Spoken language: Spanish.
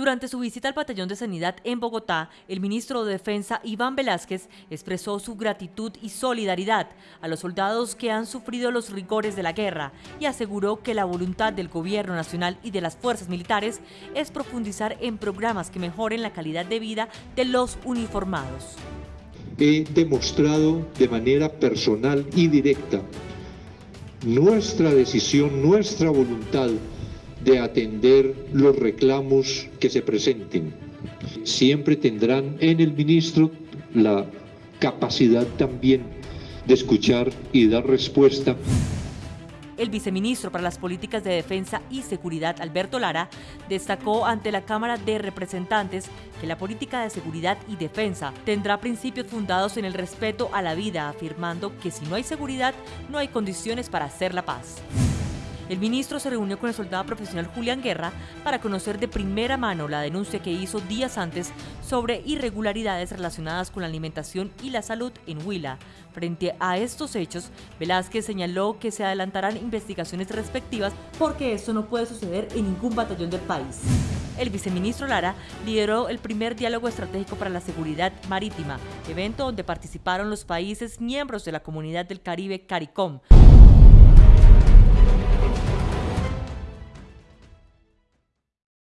Durante su visita al batallón de sanidad en Bogotá, el ministro de Defensa Iván Velázquez expresó su gratitud y solidaridad a los soldados que han sufrido los rigores de la guerra y aseguró que la voluntad del gobierno nacional y de las fuerzas militares es profundizar en programas que mejoren la calidad de vida de los uniformados. He demostrado de manera personal y directa nuestra decisión, nuestra voluntad de atender los reclamos que se presenten. Siempre tendrán en el ministro la capacidad también de escuchar y dar respuesta el viceministro para las Políticas de Defensa y Seguridad, Alberto Lara, destacó ante la Cámara de Representantes que la política de seguridad y defensa tendrá principios fundados en el respeto a la vida, afirmando que si no hay seguridad, no hay condiciones para hacer la paz. El ministro se reunió con el soldado profesional Julián Guerra para conocer de primera mano la denuncia que hizo días antes sobre irregularidades relacionadas con la alimentación y la salud en Huila. Frente a estos hechos, Velázquez señaló que se adelantarán investigaciones respectivas porque esto no puede suceder en ningún batallón del país. El viceministro Lara lideró el primer diálogo estratégico para la seguridad marítima, evento donde participaron los países miembros de la Comunidad del Caribe CARICOM,